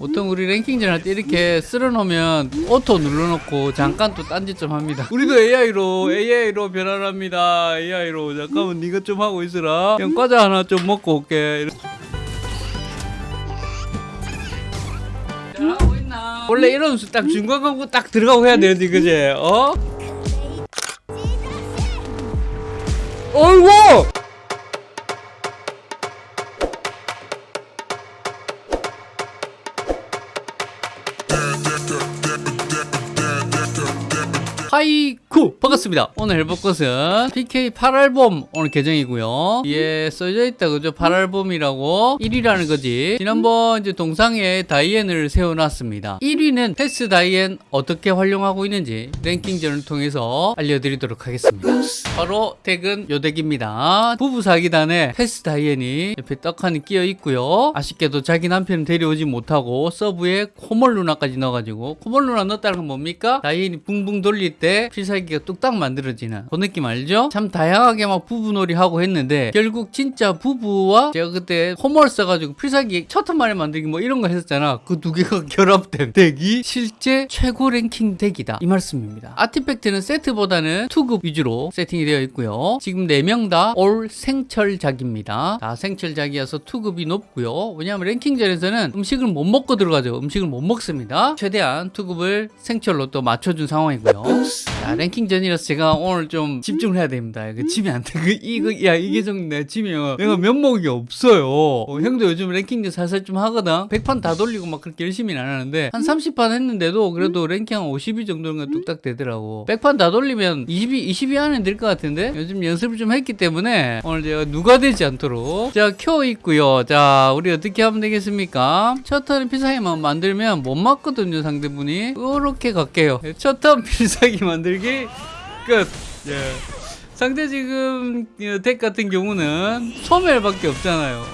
보통 우리 랭킹전 할 때 이렇게 쓸어놓으면 오토 눌러놓고 잠깐 또 딴짓 좀 합니다 우리도 AI로 AI로 변환합니다 AI로 잠깐만 네가 좀 하고 있으라 그냥 과자 하나 좀 먹고 올게 잘하고 있나 원래 이런 수딱 중간 광고 딱 들어가고 해야 되는데 그지 어? 어이구 하이쿠. 반갑습니다. 오늘 해볼 것은 PK 8알범 오늘 계정이고요. 뒤에 써져 있다 그죠? 8알범이라고 1위라는 거지. 지난번 이제 동상에 다이앤을 세워놨습니다. 1위는 패스 다이앤 어떻게 활용하고 있는지 랭킹전을 통해서 알려드리도록 하겠습니다. 바로 덱은 요 덱입니다. 부부 사기단에 패스 다이앤이 옆에 떡하니 끼어 있고요. 아쉽게도 자기 남편을 데려오지 못하고 서브에 코멀 누나까지 넣어가지고 코멀 누나 넣었다는 건 뭡니까? 다이앤이 붕붕 돌릴 때 필살기가 뚝딱 만들어지는 그 느낌 알죠? 참 다양하게 막 부부놀이 하고 했는데 결국 진짜 부부와 제가 그때 홈을 써가지고 필살기 첫 턴만에 만들기 뭐 이런 거 했었잖아. 그 두 개가 결합된 덱이 실제 최고 랭킹 덱이다. 이 말씀입니다. 아티팩트는 세트보다는 투급 위주로 세팅이 되어 있고요. 지금 4명 다 올 생철작입니다. 다 생철작이어서 투급이 높고요. 왜냐하면 랭킹전에서는 음식을 못 먹고 들어가죠. 음식을 못 먹습니다. 최대한 투급을 생철로 또 맞춰준 상황이고요 Adios! 자, 랭킹전이라서 제가 오늘 좀 집중을 해야 됩니다. 이거 지면 안 돼. 그, 이거, 야, 이게 좀 내가 지면 내가 면목이 없어요. 어, 형도 요즘 랭킹전 살살 좀 하거든. 100판 다 돌리고 막 그렇게 열심히는 안 하는데 한 30판 했는데도 그래도 랭킹 한 50위 정도는 뚝딱 되더라고. 100판 다 돌리면 20위, 20위 안에 될것 같은데 요즘 연습을 좀 했기 때문에 오늘 제가 누가 되지 않도록 자, 켜 있고요. 자, 우리 어떻게 하면 되겠습니까? 첫턴 필살기만 만들면 못 맞거든요, 상대분이. 이렇게 갈게요. 첫턴 필살기 만들 기 끝. 예. 상대 지금 어, 덱 같은 경우는 소멸밖에 없잖아요.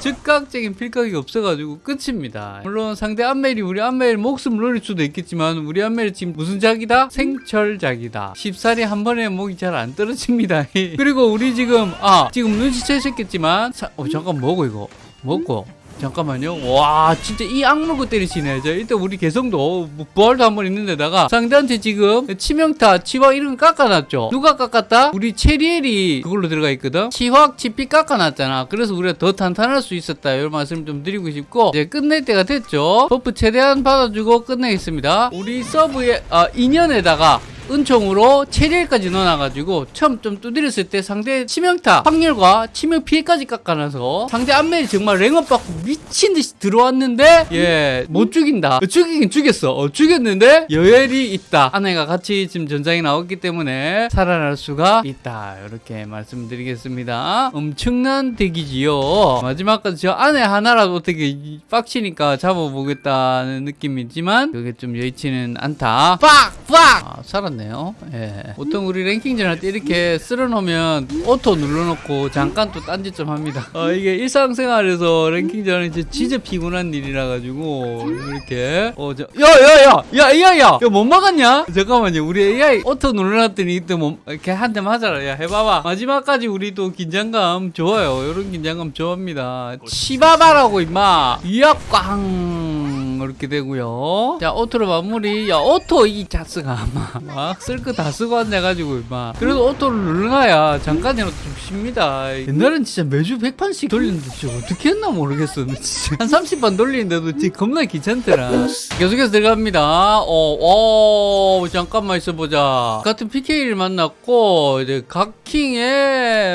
즉각적인 필각이 없어가지고 끝입니다. 물론 상대 안멜이 우리 안멜 목숨을 노릴 수도 있겠지만 우리 안멜이 지금 무슨 작이다? 생철작이다. 쉽사리 한 번에 목이 잘 안 떨어집니다. 그리고 우리 지금 아 지금 눈치채셨겠지만 사, 어 잠깐 뭐고 이거 먹고 잠깐만요. 와, 진짜 이 악물고 때리시네. 저 일단 우리 개성도 뭐 부활도 한 번 있는데다가 상대한테 지금 치명타, 치확 이런 거 깎아놨죠. 누가 깎았다? 우리 체리엘이 그걸로 들어가 있거든. 치확, 치피 깎아놨잖아. 그래서 우리가 더 탄탄할 수 있었다. 이런 말씀 좀 드리고 싶고 이제 끝낼 때가 됐죠. 버프 최대한 받아주고 끝내겠습니다. 우리 서브에 아, 2년에다가 은총으로 체리까지 넣어놔가지고 처음 좀 두드렸을 때 상대 치명타 확률과 치명 피해까지 깎아놔서 상대 안멜이 정말 랭업 받고 미친듯이 들어왔는데 예 못 죽인다. 죽이긴 죽였어. 어, 죽였는데 여엘이 있다. 아내가 같이 지금 전장에 나왔기 때문에 살아날 수가 있다. 이렇게 말씀드리겠습니다. 엄청난 덱이지요. 마지막까지 저 아내 하나라도 어떻게 빡치니까 잡아보겠다는 느낌이지만 그게 좀 여의치는 않다. 빡 빡! 아, 살 았네 네요 예. 보통 우리 랭킹전 할 때 이렇게 쓸어놓으면 auto 눌러놓고 잠깐 또 딴짓 좀 합니다. 어, 이게 일상생활에서 랭킹전은 이제 진짜 피곤한 일이라 가지고 이렇게 어, 저, 야, 야, 야, 야, 야, 야, 야, 못 막았냐? 잠깐만요. 우리 AI auto 눌러놨더니 이때 뭐 이렇게 한 대만 하잖아. 야, 해봐봐. 마지막까지 우리 또 긴장감 좋아요. 이런 긴장감 좋아합니다. 치바바라고 임마. 이야 꽝 이렇게 되고요. 자, auto로 마무리. 야, auto 이 자슥아 임마. 쓸거 다 쓰고 앉아가지고 임마 그래도 auto를 눌러놔야 잠깐이라도 좀 쉽니다 옛날엔 진짜 매주 100판씩 돌리는데 진짜 어떻게 했나 모르겠어 진짜 한 30판 돌리는데도 진짜 겁나 귀찮더라 계속해서 들어갑니다 어, 어 잠깐만 있어보자 같은 PK를 만났고 이제 각킹에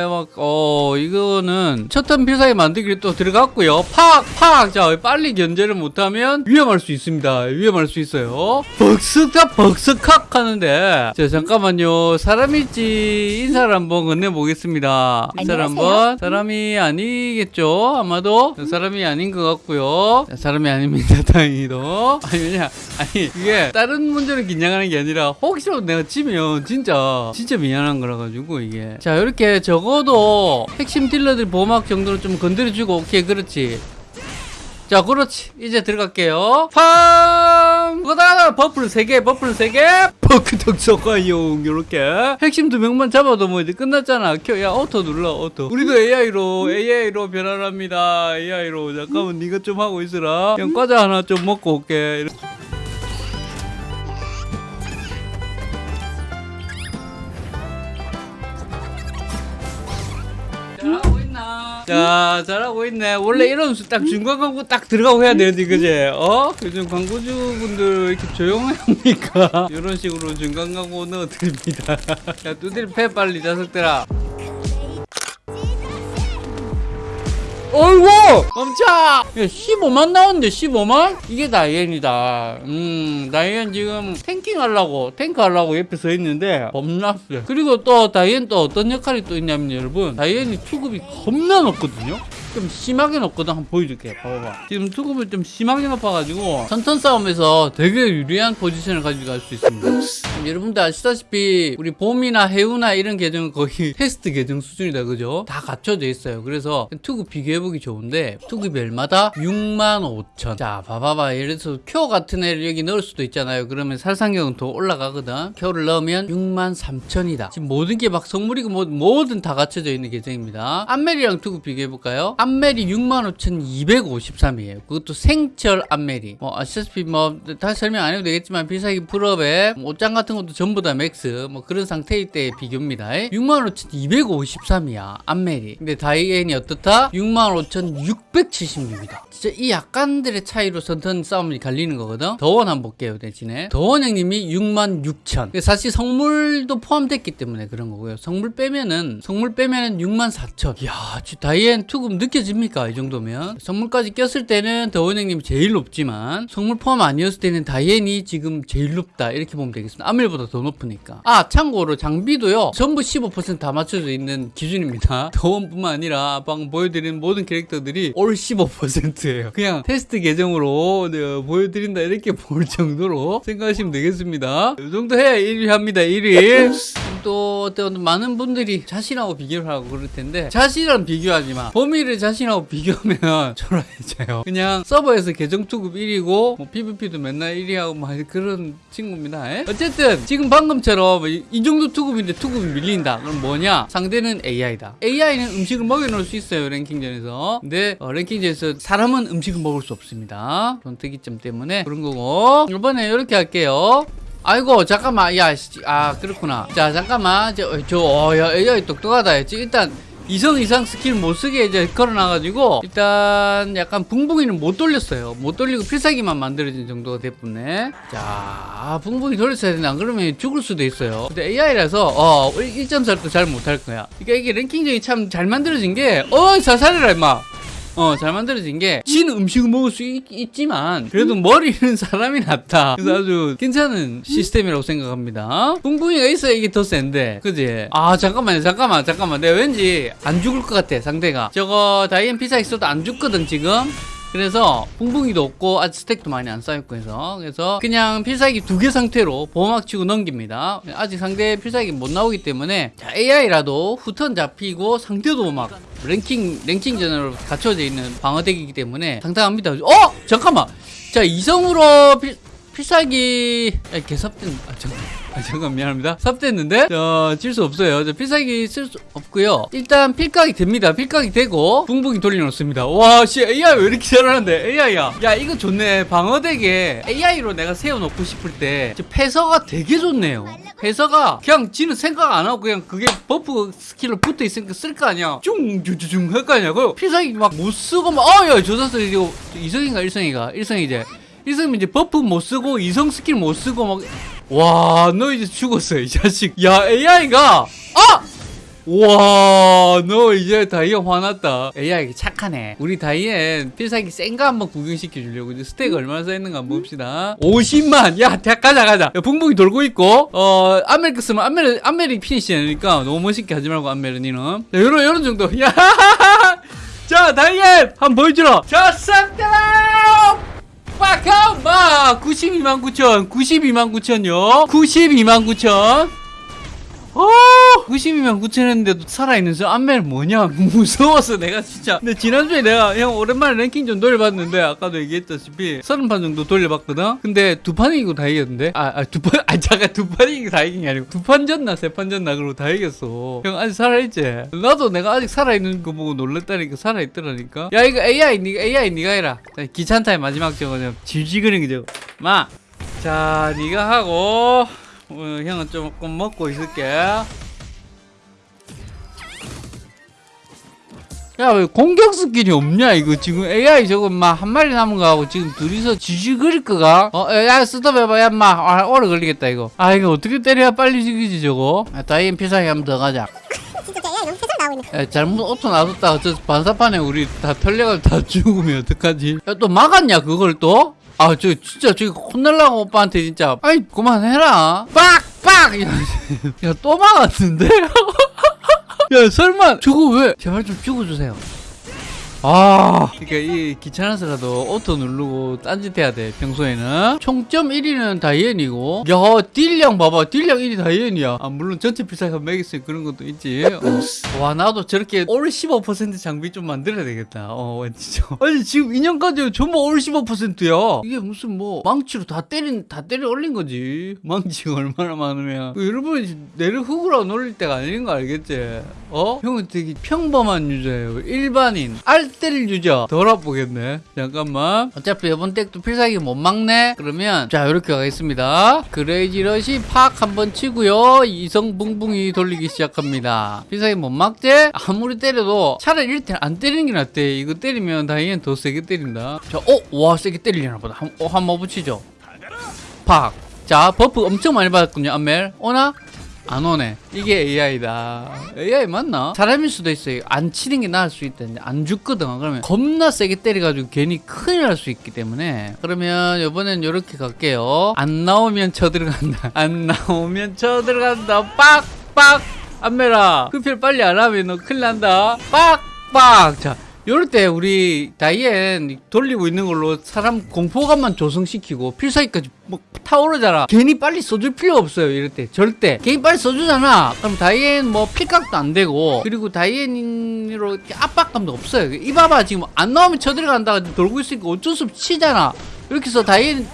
첫턴 필살기 만들기를 또 들어갔고요. 팍 팍 자 빨리 견제를 못하면 위험할 수 있습니다. 위험할 수 있어요. 벅스카 벅스칵 하는데. 자 잠깐만요. 사람일지 인사를 한번 건네보겠습니다. 인사를 한번. 사람이 아니겠죠 아마도? 사람이 아닌 것 같고요. 자, 사람이 아닙니다 다행히도. 아니 왜냐 아니 이게 다른 문제로 긴장하는 게 아니라 혹시라도 내가 지면 진짜 진짜 미안한 거라 가지고 이게. 자 이렇게 적어도 핵심 딜러들 보 호막 정도는 좀 건드려주고 오케이 그렇지. 자 그렇지. 이제 들어갈게요. 팡 가다 버플 3개 버플 3개. 버크덕 소가용 요렇게. 핵심 두 명만 잡아도 뭐 이제 끝났잖아. 켜, 야 auto 눌러 auto. 우리도 AI로 AI로 변환합니다. AI로. 잠깐만 네가 좀 하고 있으라. 그냥 과자 하나 좀 먹고 올게. 잘하고 있나? 자, 잘하고 있네. 원래 이런 수딱 중간 광고 딱 들어가고 해야 되는데, 그지? 어? 요즘 광고주분들 이렇게 조용합니까? 이런 식으로 중간 광고 넣어드립니다. 야, 두들 패 빨리, 자석들아. 어이구! 멈춰! 야, 15만 나왔는데, 15만? 이게 다이앤이다. 음, 다이앤 지금 탱킹 하려고, 탱크 하려고 옆에 서 있는데, 겁났어. 그리고 또 다이앤 또 어떤 역할이 또 있냐면, 여러분, 다이앤이 투급이 겁나 높거든요? 좀 심하게 높거든. 한번 보여줄게. 봐봐봐. 지금 투급을 좀 심하게 높아가지고, 선턴 싸움에서 되게 유리한 포지션을 가져갈 수 있습니다. 여러분들 아시다시피, 우리 봄이나 해우나 이런 계정은 거의 테스트 계정 수준이다. 그죠? 다 갖춰져 있어요. 그래서 투급 비교해보기 좋은데? 6만 5천. 자, 봐봐봐. 예를 들어서 큐어 같은 애를 여기 넣을 수도 있잖아요. 그러면 살상력은 더 올라가거든. 큐어를 넣으면 6만 3천이다. 지금 모든 게막 성물이고 뭐, 뭐든 다 갖춰져 있는 계정입니다. 암멜이랑 투급 비교해볼까요? 암멜이 65,253이에요. 그것도 생철 암멜이. 뭐 아시다시피 뭐 다시 설명 안 해도 되겠지만 필살기 full up에 옷장 같은 것도 전부 다 max 뭐 그런 상태일 때 비교입니다. 65,253이야 암멜이. 근데 다이앤이 어떻다? 65,676이다. 진짜 이 약간들의 차이로 선턴 싸움이 갈리는 거거든. 더원 한번 볼게요 대신에. 더원 형님이 66,000. 사실 성물도 포함됐기 때문에 그런 거고요. 성물 빼면은 성물 빼면은 64,000. 이야, 다이앤 투급 느껴집니까? 이 정도면. 성물까지 꼈을 때는 더원 형님이 제일 높지만 성물 포함 아니었을 때는 다이앤이 지금 제일 높다. 이렇게 보면 되겠습니다. 아멜보다 더 높으니까. 아, 참고로 장비도요. 전부 15%다 맞춰져 있는 기준입니다. 더원뿐만 아니라 방금 보여드린 모든 캐릭터들이 올 15% 예요. 그냥 테스트 계정으로 내가 보여드린다 이렇게 볼 정도로 생각하시면 되겠습니다. 이 정도 해야 1위 합니다. 1위. 또 어떤 많은 분들이 자신하고 비교를 하고 그럴 텐데 자신이랑 비교하지 마. 범위를 자신하고 비교하면 초라해져요. 그냥 서버에서 계정 투급 1위고 뭐 PVP도 맨날 1위하고 막 그런 친구입니다. 에? 어쨌든 지금 방금처럼 이, 이 정도 투급인데 투급이 밀린다. 그럼 뭐냐? 상대는 AI다. AI는 음식을 먹여놓을 수 있어요 랭킹전에서. 근데 어, 랭킹전에서 사람은 음식을 먹을 수 없습니다. 특이점 때문에 그런 거고 이번에 이렇게 할게요. 아이고 잠깐만. 야아 그렇구나. 자 잠깐만. 저야 AI 똑똑하다 했지. 일단 이성 이상 스킬 못 쓰게 이제 걸어놔가지고 일단 약간 붕붕이는 못 돌렸어요. 못 돌리고 필살기만 만들어진 정도가 됐군네 자 붕붕이 돌렸어야 되나? 안 그러면 죽을 수도 있어요. 근데 AI라서 어 1.4도 잘 못할 거야. 그러니까 이게 랭킹전이 참 잘 만들어진 게어 자살해라 임마 어, 잘 만들어진 게, 지는 음식을 먹을 수 있, 지만 그래도 머리는 사람이 낫다. 그래서 아주 괜찮은 시스템이라고 생각합니다. 뿡뿡이가 있어야 이게 더 센데, 그지? 아, 잠깐만요, 잠깐만, 잠깐만. 내가 왠지 안 죽을 것 같아, 상대가. 저거, 다이앤 피자 있어도 안 죽거든, 지금? 그래서 붕붕이도 없고 아직 스택도 많이 안 쌓였고 해서. 그래서 그냥 필살기 두 개 상태로 보호막 치고 넘깁니다. 아직 상대 필살기 못 나오기 때문에 자, AI라도 후턴 잡히고 상대도 막 랭킹 랭킹전으로 갖춰져 있는 방어덱이기 때문에 상당합니다. 어? 잠깐만. 자 이성으로 필, 필살기 아, 개삽된 아 잠깐 아, 잠깐 미안합니다. 삽됐는데? 질수 없어요. 저 필살기 쓸 수 없고요. 일단 필각이 됩니다. 필각이 되고 붕붕이 돌려놓습니다. 와씨 AI 왜 이렇게 잘하는데? AI야. 야 이거 좋네. 방어덱에 AI로 내가 세워놓고 싶을 때 패서가 되게 좋네요. 패서가 그냥 지는 생각 안 하고 그냥 그게 버프 스킬로 붙어 있으니까 쓸 거 아니야. 쭝쭈쭈쭈 할거 아니야. 그 필살기 막 못 쓰고 막 어야 조사스 이거 이성인가 일성이가? 일성이제 일성이 이제 버프 못 쓰고 이성 스킬 못 쓰고 막 와, 너 이제 죽었어, 이 자식. 야, AI가, 아! 와, 너 이제 다이앤 화났다. AI 착하네. 우리 다이앤 필살기 센 거 한번 구경시켜 주려고 이제 스택 얼마나 쌓였는가 한번 봅시다. 50만. 야, 대 가자, 가자. 야, 붕붕이 돌고 있고, 어, 안멜크 쓰면 안멜, 안멜이 피니시니까 너무 멋있게 하지 말고 안멜은니는. 자, 요런, 요런 정도. 야, 자, 다이앤! 한번 보여주라. 자, 싹다! 빡함! 막 92만 9천 92만 9천요 92만 9천 오 92만 9천 했는데도 살아있는 저 안멜 뭐냐? 무서워서 내가 진짜. 근데 지난주에 내가 형 오랜만에 랭킹 좀 돌려봤는데 아까도 얘기했다시피 30판 정도 돌려봤거든? 근데 두 판 이기고 다 이겼는데? 아두 판 아 잠깐 두 판 이기고 다 이긴 게 아니고 두 판 졌나 세 판 졌나 그러고 다 이겼어. 형 아직 살아있지? 나도 내가 아직 살아있는 거 보고 놀랬다니까 살아있더라니까. 야 이거 AI 니가 AI 니가 해라. 자, 귀찮다의 마지막 저거 좀 질질거리는 게 저거 마 자 니가 하고 어, 형은 조금 먹고 있을게 야, 왜 공격 skill이 없냐, 이거. 지금 AI 저거, 막, 한 마리 남은 거하고 지금 둘이서 지지거릴 거가? 어, 야, 스톱해봐, 야, 마. 아, 오래 걸리겠다, 이거. 아, 이거 어떻게 때려야 빨리 죽이지, 저거? 아, 다이앤 필살기 한번 더 가자. 진짜 야 잘못 auto 놔뒀다가 저 반사판에 우리 다 털려가지고 다 죽으면 어떡하지? 야, 또 막았냐, 그걸 또? 아, 저, 진짜, 저기 혼날라고 오빠한테 진짜. 아이, 그만해라. 빡! 빡! 야, 야, 또 막았는데? 야, 설마, 저거 왜? 제발 좀 죽어주세요. 아, 그러니까 이 귀찮아서라도 auto 누르고 딴짓해야 돼. 평소에는 총점 1위는 다이앤이고, 야 딜량 봐봐, 딜량 1위 다이앤이야. 아 물론 전체 필살기 매기스 그런 것도 있지. 어. 와 나도 저렇게 all 15% 장비 좀 만들어야 되겠다. 어 진짜. 아니 지금 2년까지 전부 all 15%야. 이게 무슨 뭐 망치로 다 때린 다 때려 올린 거지. 망치가 얼마나 많으면. 그 여러분이 내를 흙으로 놀릴 때가 아닌 거 알겠지? 어? 형은 되게 평범한 user예요. 일반인. 알 때릴 user. 덜 아프겠네. 잠깐만. 어차피 이번 덱도 필살기 못 막네? 그러면, 자, 이렇게 가겠습니다. crazy rush 팍 한번 치고요. 이성 붕붕이 돌리기 시작합니다. 필살기 못 막지? 아무리 때려도 차라리 이렇게 안 때리는 게 낫대. 이거 때리면 다이앤 더 세게 때린다. 자, 어? 와, 세게 때리려나 보다. 한, 어, 한번 붙이죠. 팍. 자, buff 엄청 많이 받았군요, 안멜. 오나? 안 오네. 이게 AI다. AI 맞나? 사람일 수도 있어요. 안 치는 게 나을 수 있다는데 안 죽거든. 그러면 겁나 세게 때려가지고 괜히 큰일 날 수 있기 때문에 그러면 이번엔 이렇게 갈게요. 안 나오면 쳐 들어간다. 안 나오면 쳐 들어간다. 빡빡 안멜아. 흡혈 빨리 안 하면 너 큰일 난다. 빡빡. 자. 요럴 때 우리 다이앤 돌리고 있는 걸로 사람 공포감만 조성시키고 필살기까지 뭐 타오르잖아. 괜히 빨리 써줄 필요 없어요. 이럴 때 절대. 괜히 빨리 써주잖아. 그럼 다이앤 뭐 필각도 안 되고 그리고 다이앤으로 압박감도 없어요. 이 봐봐 지금 안 나오면 쳐들어간다가 돌고 있으니까 어쩔 수 없이 치잖아. 이렇게 해서 다이앤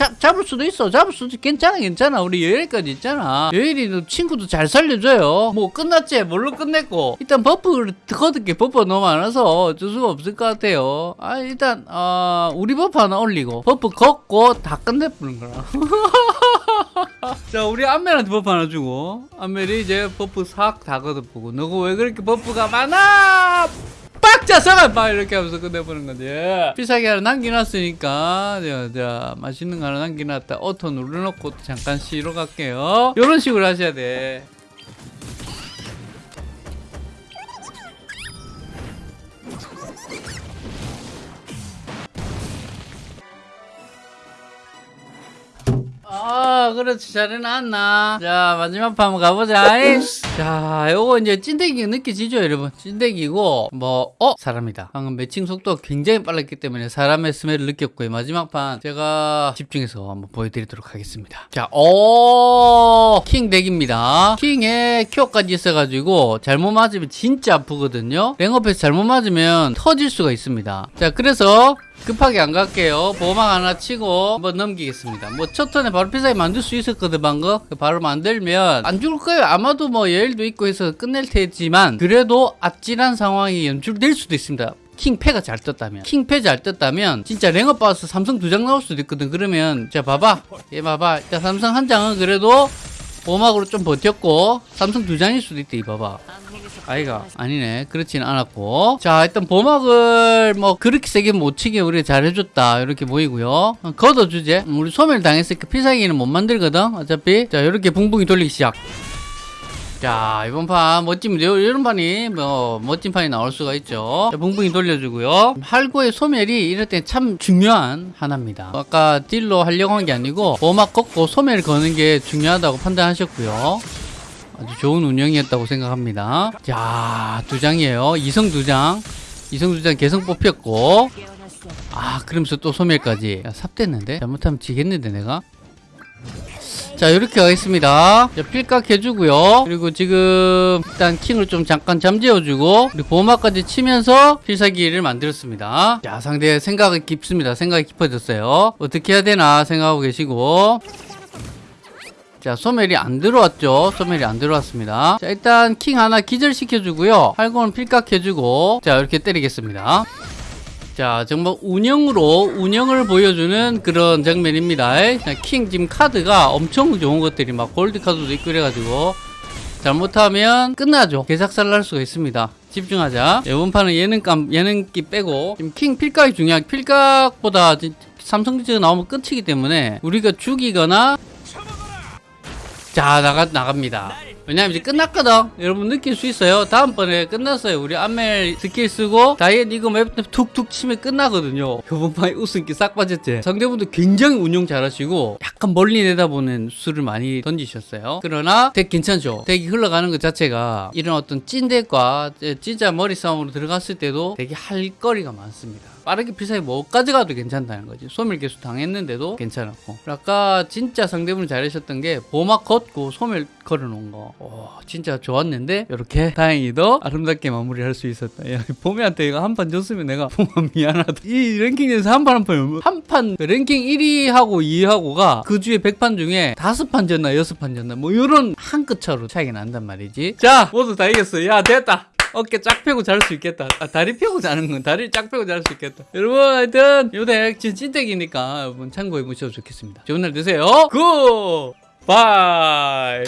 잡, 잡을 수도 있어. 잡을 수도 있- 괜찮아, 괜찮아. 우리 여일까지 있잖아. 여일이 너 친구도 잘 살려줘요. 뭐 끝났지? 뭘로 끝냈고. 일단 버프를 거듭게 버프가 너무 많아서 어쩔 수가 없을 것 같아요. 아, 일단, 어, 우리 버프 하나 올리고, 버프 걷고 다 끝내버린 거라. 자, 우리 안멜한테 버프 하나 주고, 안멜이 이제 버프 싹 다 걷어보고, 너가 왜 그렇게 버프가 많아? 빡자 서가 막 이렇게 하면서 끝내보는 거지. 필살기 하나 남겨놨으니까 자, 자 맛있는 거 하나 남겨놨다. 오토 눌러놓고 잠깐 쉬러 갈게요. 이런 식으로 하셔야 돼. 아, 그렇지. 잘 해 놨나? 자, 마지막 판 한번 가보자. 자, 요거 이제 찐대기 느껴지죠, 여러분? 찐대기고, 뭐, 어? 사람이다. 방금 매칭 속도가 굉장히 빨랐기 때문에 사람의 스멜을 느꼈고 요. 마지막 판 제가 집중해서 한번 보여드리도록 하겠습니다. 자, 오, 킹 덱입니다. 킹에 큐어까지 있어가지고, 잘못 맞으면 진짜 아프거든요. 랭업에서 잘못 맞으면 터질 수가 있습니다. 자, 그래서, 급하게 안 갈게요. 보호막 하나 치고 한번 넘기겠습니다. 뭐 첫 턴에 바로 필살기 만들 수 있었거든 방금. 바로 만들면 안 죽을 거예요. 아마도 뭐 여일도 있고 해서 끝낼 테지만 그래도 아찔한 상황이 연출될 수도 있습니다. 킹패가 잘 떴다면 킹패 잘 떴다면 진짜 랭업 받아서 삼성 두 장 나올 수도 있거든 그러면 자 봐봐 얘 봐봐 자 삼성 한 장은 그래도 보호막으로 좀 버텼고 삼성 두 장일 수도 있대 이 봐봐. 아이가 아니네. 그렇지는 않았고. 자 일단 보막을 뭐 그렇게 세게 못 치게 우리가 잘 해줬다. 이렇게 보이고요. 어, 걷어주제. 음, 우리 소멸 당했으니까 필살기는 못 만들거든 어차피. 자 이렇게 붕붕이 돌리기 시작 자 이번 판 멋진 요- 이런 판이 뭐 멋진 판이 나올 수가 있죠 자, 붕붕이 돌려주고요 할구의 소멸이 이럴 때 참 중요한 하나입니다 아까 딜로 하려고 한 게 아니고 보막 걷고 소멸 거는 게 중요하다고 판단하셨고요 아주 좋은 운영이었다고 생각합니다. 자, 두 장이에요. 이성 두 장. 이성 두장 개성 뽑혔고. 아, 그러면서 또 소멸까지. 야, 삽됐는데? 잘못하면 지겠는데, 내가? 자 이렇게 가겠습니다. 자, 필각 해주고요. 그리고 지금 일단 킹을 좀 잠깐 잠재워주고 보호막까지 치면서 필살기를 만들었습니다. 자 상대 생각이 깊습니다. 생각이 깊어졌어요. 어떻게 해야 되나 생각하고 계시고. 자 소멸이 안 들어왔죠. 소멸이 안 들어왔습니다. 자 일단 킹 하나 기절시켜주고요. 활공은 필각 해주고. 자 이렇게 때리겠습니다 자 정말 운영으로 운영을 보여주는 그런 장면입니다. 자, 킹 지금 카드가 엄청 좋은 것들이 막 골드 카드도 있고 그래가지고 잘못하면 끝나죠. 개삭살 날 수가 있습니다. 집중하자. 이번 판은 예능감 예능기 빼고 지금 킹 필각이 중요한 필각보다 지- 삼성지가 나오면 끝이기 때문에 우리가 죽이거나 자 나가 나갑니다. 왜냐면 이제 끝났거든. 여러분 느낄 수 있어요. 다음번에 끝났어요. 우리 안멜 스킬 쓰고 다이앤 이거 맵 툭툭 치면 끝나거든요. 이번 판에 웃음기 싹 빠졌지. 상대분도 굉장히 운영 잘하시고 약간 멀리 내다보는 수를 많이 던지셨어요. 그러나 덱 괜찮죠. 덱이 흘러가는 것 자체가 이런 어떤 찐덱과 진짜 머리 싸움으로 들어갔을 때도 되게 할 거리가 많습니다. 빠르게 필살기 못 가져가도 괜찮다는 거지. 소멸 개수 당했는데도 괜찮았고. 아까 진짜 상대분이 잘하셨던 게 보막 걷고 소멸 걸어놓은 거. 오, 진짜 좋았는데 이렇게 다행히도 아름답게 마무리할 수 있었다. 야, 봄이한테 이거 한 판 줬으면 내가 봄아 미안하다. 이 랭킹에서 한 판 한 판 한 판 랭킹 1위하고 2위하고가 그 주에 100판 중에 다섯 판 졌나 여섯 판 졌나 뭐 이런 한 끗 차로 차이가 난단 말이지. 자 모두 다 이겼어. 야 됐다. 어깨 쫙 펴고 잘 수 있겠다. 아, 다리 펴고 자는 건 다리를 쫙 펴고 잘 수 있겠다. 여러분, 하여튼, 요덱 진짜 찐덱이니까 여러분 참고해 보셔도 좋겠습니다. 좋은 날 되세요. Good! Bye!